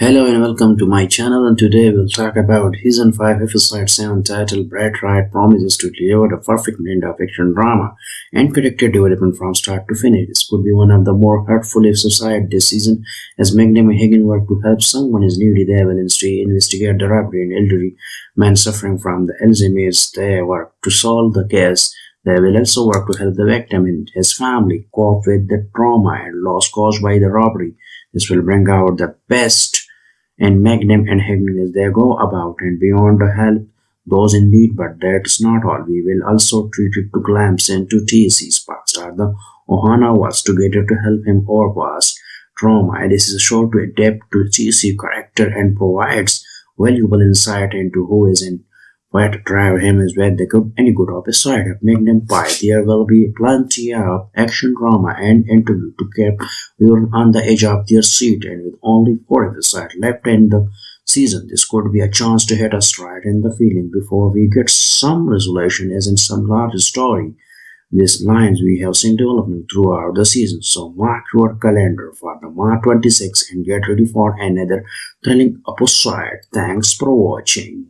Hello and welcome to my channel and today we'll talk about season 5 episode 7 titled Brett Wright promises to deliver the perfect blend of action drama and character development from start to finish. This could be one of the more hurtful episodes this season as Magnum and Higgins work to help someone is newly devil to investigate the robbery and elderly man suffering from the Alzheimer's. They work to solve the case. They will also work to help the victim and his family cope with the trauma and loss caused by the robbery. This will bring out the best and Magnum and Higgins they go about and beyond to help those in need, but that's not all. We will also treat it to glimpse into TC's past. The Ohana was together to help him overpass trauma. And this is sure to adapt to TC character and provides valuable insight into who is in where to drive him is where they could any good of Magnum Pie. There will be plenty of action drama and interview to keep you on the edge of their seat and with only four episodes left in the season, this could be a chance to hit us right in the feeling before we get some resolution as in some large story. These lines we have seen development throughout the season, so mark your calendar for the March 26 and get ready for another thrilling episode. Thanks for watching.